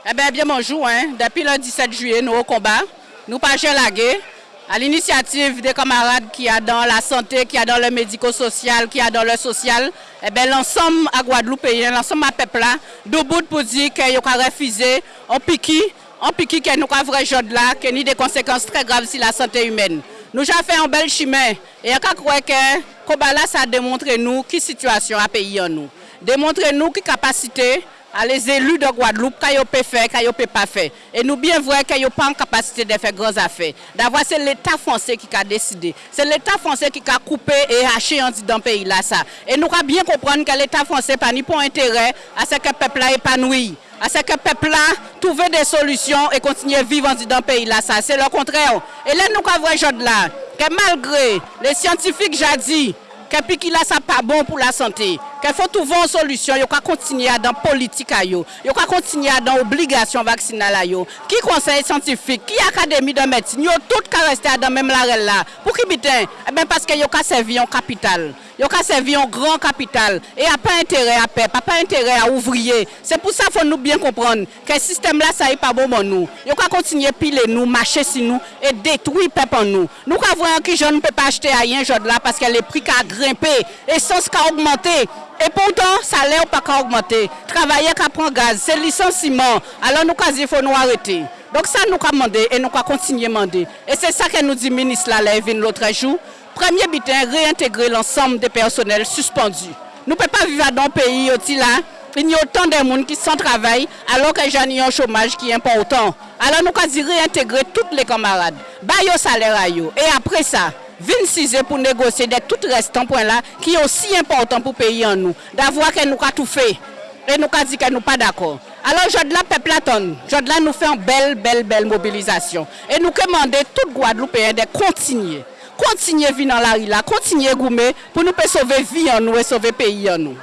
Ebe, eh bien bonjou, depi le 17 juye nou ou kombat, nou pa jè lage, al inisiativ de kamarade ki a dan la sante, ki a dan le mediko-sosyal, ki a dan le sosyal, ebe eh lansom a Guadeloupeyen, lansom a pepla, do bout pou di ke yo ka refize, an piki, an piki ke nou ka vre jod la, ke ni de konsekans tre grav si la sante humen. Nou jan fè an bel chimè, e a ka kwe ke kombat la sa demontre nou ki situasyon a peyi an nou. Demontre nou ki kapasite, à les élus de Guadeloupe, qu'ils peuvent faire, qu'ils ne peuvent pas faire. Et nous bien vrai qu'ils n'ont pas en capacité de faire grandes affaires. D'avoir, c'est l'État français qui a décidé. C'est l'État français qui a coupé et haché dans le pays là. Ça. Et nous avons bien comprendre que l'État français n'a ni pour intérêt à ce que le peuple là épanoui. À ce que le peuple là trouve des solutions et continue à vivre dans le pays là. C'est le contraire. Et là, nous avons là, que malgré les scientifiques jadis, que piqui là, ça pas bon pour la santé. Qu'il faut trouver une solution, il faut continuer dans la politique, il faut continuer dans l'obligation vaccinale. Qui conseil scientifique, qui académie de médecine, ils tout rester dans la même là. Pour qui bitin Eh bien parce qu'il a servi en capital. Il a servi en grand capital. Et il n'y a pas intérêt à paix, pas intérêt à ouvrier. C'est pour ça qu'il faut nous bien comprendre que ce système-là, ça n'est pas bon pour nous. Il faut continuer à piler nous, marcher sur nous et détruire peuple en nous. Nous avons que je ne peux pas acheter rien là parce que les prix ont grimpé, l'essence a augmenté. Et pourtant, ça salaire pas augmenté. Travailler qu'à prendre gaz, c'est licenciement. Alors nous, il faut nous arrêter. Donc ça, nous avons demandé et nous avons continué à demander. Et c'est ça que nous dit le ministre Lalev l'autre jour. Premier but, réintégrer l'ensemble des personnels suspendus. Nous ne pouvons pas vivre dans un pays où là, il y a autant de monde qui sont travail alors que j'ai un chômage qui est important. Alors nous avons réintégrer tous les camarades, bailler salaire à. Et après ça, 26 pour négocier de tout restant point là qui est aussi important pour payer en nous. D'avoir que nous avons tout fait et nous avons dit que nous pas d'accord. Alors, de la peuple attend. Là nous fait une belle, belle, belle mobilisation. Et nous demandons tout Guadeloupéen de continuer. Continuer à vivre dans la rue continuer à goumer pour nous sauver vie en nous et sauver le pays en nous.